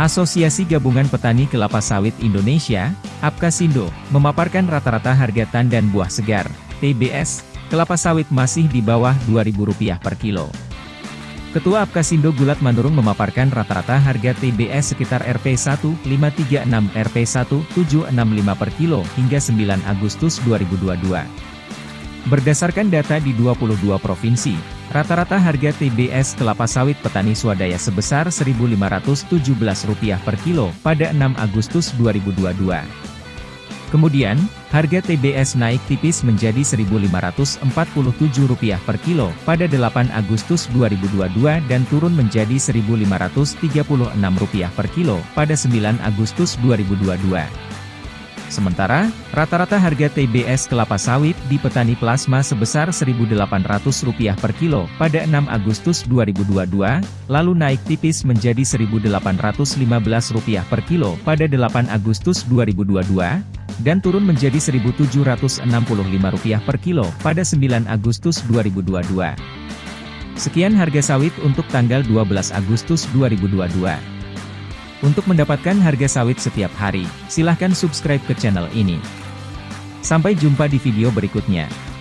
Asosiasi Gabungan Petani Kelapa Sawit Indonesia, APKasindo, memaparkan rata-rata harga tandan buah segar, TBS, kelapa sawit masih di bawah Rp2.000 per kilo. Ketua Apkasindo Gulat Manurung memaparkan rata-rata harga TBS sekitar Rp1.536 Rp1.765 per kilo hingga 9 Agustus 2022. Berdasarkan data di 22 provinsi, rata-rata harga TBS kelapa sawit petani swadaya sebesar Rp1.517 per kilo pada 6 Agustus 2022. Kemudian, harga TBS naik tipis menjadi Rp1.547 per kilo pada 8 Agustus 2022 dan turun menjadi Rp1.536 per kilo pada 9 Agustus 2022. Sementara, rata-rata harga TBS kelapa sawit di petani plasma sebesar Rp1.800 per kilo pada 6 Agustus 2022, lalu naik tipis menjadi Rp1.815 per kilo pada 8 Agustus 2022, dan turun menjadi Rp1.765 per kilo pada 9 Agustus 2022. Sekian harga sawit untuk tanggal 12 Agustus 2022. Untuk mendapatkan harga sawit setiap hari, silahkan subscribe ke channel ini. Sampai jumpa di video berikutnya.